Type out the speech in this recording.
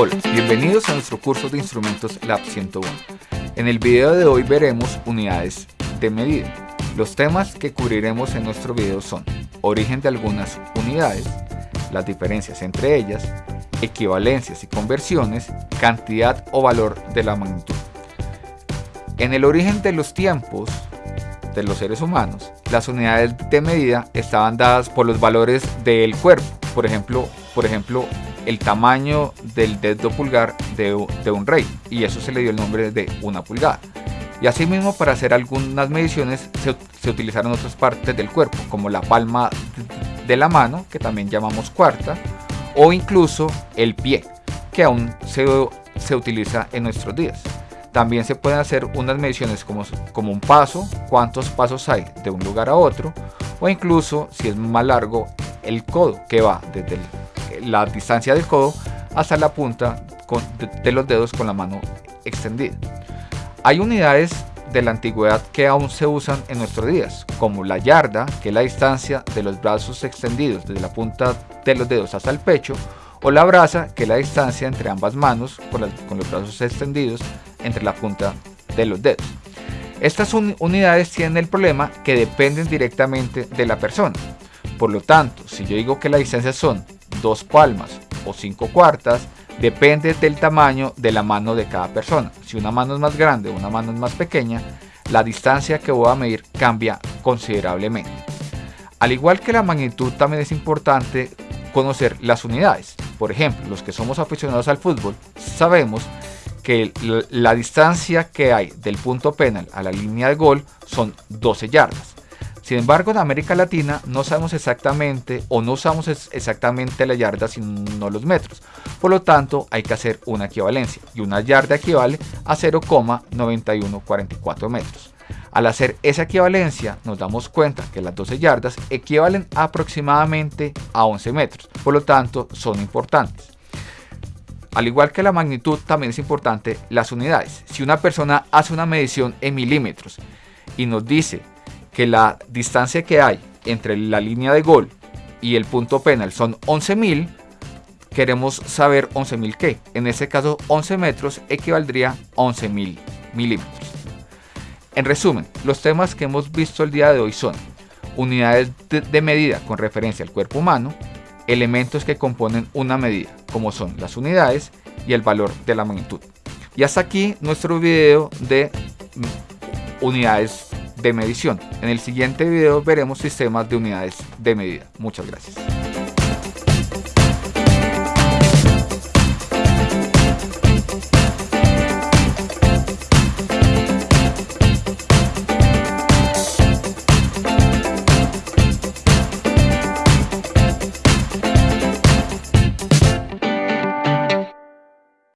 Hola, bienvenidos a nuestro curso de instrumentos Lab 101. En el video de hoy veremos unidades de medida. Los temas que cubriremos en nuestro video son origen de algunas unidades, las diferencias entre ellas, equivalencias y conversiones, cantidad o valor de la magnitud. En el origen de los tiempos de los seres humanos, las unidades de medida estaban dadas por los valores del cuerpo, por ejemplo, por ejemplo el tamaño del dedo pulgar de, un rey, y eso se le dio el nombre de una pulgada. Y asimismo para hacer algunas mediciones se, utilizaron otras partes del cuerpo, como la palma de la mano, que también llamamos cuarta, o incluso el pie, que aún se, se utiliza en nuestros días. También se pueden hacer unas mediciones como, como un paso, cuántos pasos hay de un lugar a otro, o incluso si es más largo el codo que va desde la distancia del codo hasta la punta de, los dedos con la mano extendida. Hay unidades de la antigüedad que aún se usan en nuestros días, como la yarda, que es la distancia de los brazos extendidos desde la punta de los dedos hasta el pecho, o la brasa, que es la distancia entre ambas manos con, los brazos extendidos entre la punta de los dedos. Estas unidades tienen el problema que dependen directamente de la persona. Por lo tanto, si yo digo que la distancia son dos palmas o cinco cuartas, depende del tamaño de la mano de cada persona. Si una mano es más grande o una mano es más pequeña, la distancia que voy a medir cambia considerablemente. Al igual que la magnitud también es importante conocer las unidades. Por ejemplo, los que somos aficionados al fútbol sabemos que la distancia que hay del punto penal a la línea de gol son 12 yardas. Sin embargo, en América Latina no sabemos exactamente o no usamos exactamente la yarda sino los metros. Por lo tanto, hay que hacer una equivalencia y una yarda equivale a 0,9144 metros. Al hacer esa equivalencia nos damos cuenta que las 12 yardas equivalen aproximadamente a 11 metros, por lo tanto son importantes. Al igual que la magnitud también es importante las unidades. Si una persona hace una medición en milímetros y nos dice que la distancia que hay entre la línea de gol y el punto penal son 11.000, queremos saber 11.000 qué. En este caso 11 metros equivaldría a 11.000 milímetros. En resumen, los temas que hemos visto el día de hoy son unidades de, medida con referencia al cuerpo humano, elementos que componen una medida, como son las unidades y el valor de la magnitud. Y hasta aquí nuestro video de mm, unidades de medición. En el siguiente video veremos sistemas de unidades de medida. Muchas gracias.